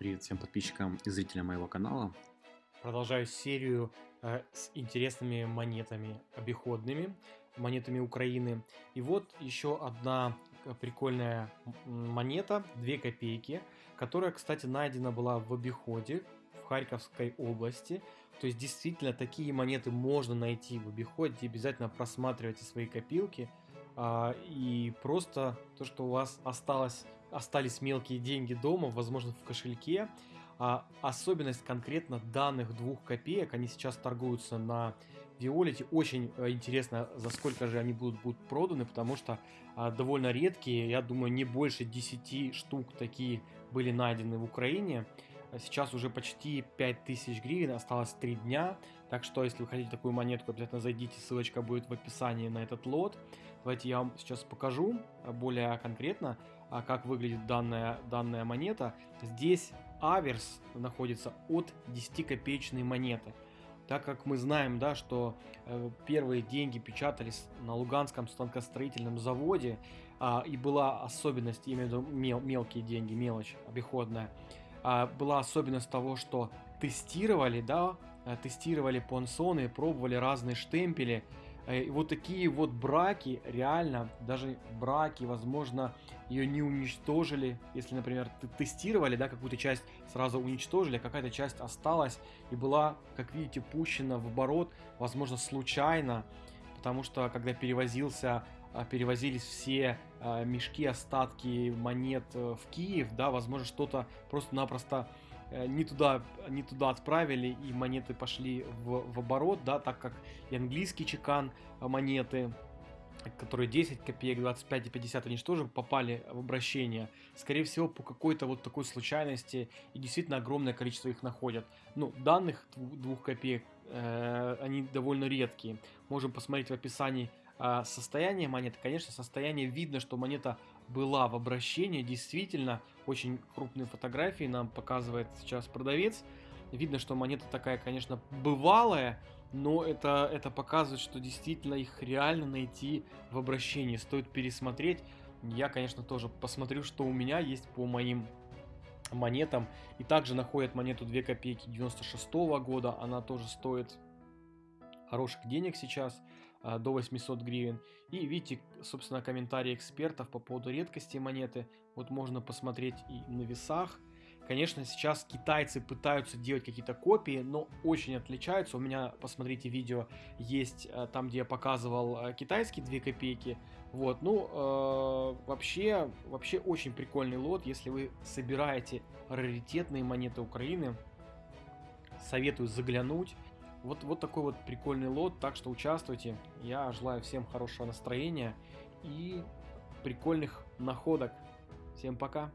Привет всем подписчикам и зрителям моего канала. Продолжаю серию э, с интересными монетами обиходными, монетами Украины. И вот еще одна э, прикольная монета, 2 копейки, которая, кстати, найдена была в обиходе в Харьковской области. То есть действительно такие монеты можно найти в обиходе, обязательно просматривайте свои копилки. А, и просто то, что у вас осталось, остались мелкие деньги дома, возможно в кошельке, а особенность конкретно данных двух копеек, они сейчас торгуются на Виолете. Очень э, интересно, за сколько же они будут, будут проданы, потому что а, довольно редкие, я думаю, не больше 10 штук такие были найдены в Украине. Сейчас уже почти 5000 гривен, осталось 3 дня. Так что, если вы хотите такую монетку, обязательно зайдите, ссылочка будет в описании на этот лот. Давайте я вам сейчас покажу а, более конкретно, а, как выглядит данная, данная монета. Здесь аверс находится от 10 копеечной монеты. Так как мы знаем, да, что э, первые деньги печатались на Луганском станкостроительном заводе, э, и была особенность, именно мел, мелкие деньги, мелочь обиходная, а, была особенность того, что тестировали, да, э, тестировали понсоны, пробовали разные штемпели. Э, и вот такие вот браки, реально, даже браки, возможно, ее не уничтожили. Если, например, тестировали, да, какую-то часть сразу уничтожили, а какая-то часть осталась и была, как видите, пущена в оборот, возможно, случайно. Потому что, когда перевозился а, перевозились все а, мешки, остатки монет э, в Киев, да, возможно, что-то просто-напросто э, не туда, не туда отправили, и монеты пошли в, в оборот, да, так как и английский чекан а, монеты, которые 10 копеек, 25 и 50, они же тоже попали в обращение. Скорее всего, по какой-то вот такой случайности, и действительно огромное количество их находят. Ну, данных двух копеек, э, они довольно редкие. Можем посмотреть в описании а, состояние монеты, конечно, состояние видно, что монета была в обращении, действительно, очень крупные фотографии нам показывает сейчас продавец. Видно, что монета такая, конечно, бывалая, но это, это показывает, что действительно их реально найти в обращении. Стоит пересмотреть. Я, конечно, тоже посмотрю, что у меня есть по моим монетам. И также находят монету 2 копейки 96 -го года. Она тоже стоит хороших денег сейчас. А, до 800 гривен. И видите, собственно, комментарии экспертов по поводу редкости монеты. Вот можно посмотреть и на весах. Конечно, сейчас китайцы пытаются делать какие-то копии, но очень отличаются. У меня, посмотрите, видео есть а, там, где я показывал а, китайские 2 копейки. Вот, ну, э, вообще, вообще очень прикольный лот. Если вы собираете раритетные монеты Украины, советую заглянуть. Вот, вот такой вот прикольный лот, так что участвуйте. Я желаю всем хорошего настроения и прикольных находок. Всем пока!